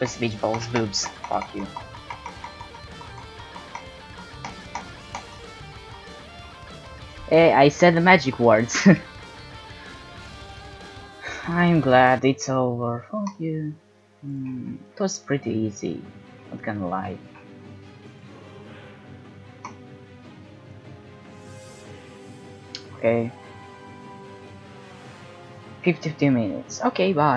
With beach balls, boobs. Fuck you. Hey, I said the magic words. I'm glad it's over. Fuck you. Mm, it was pretty easy. Not gonna lie. Okay. 52 minutes. Okay, bye.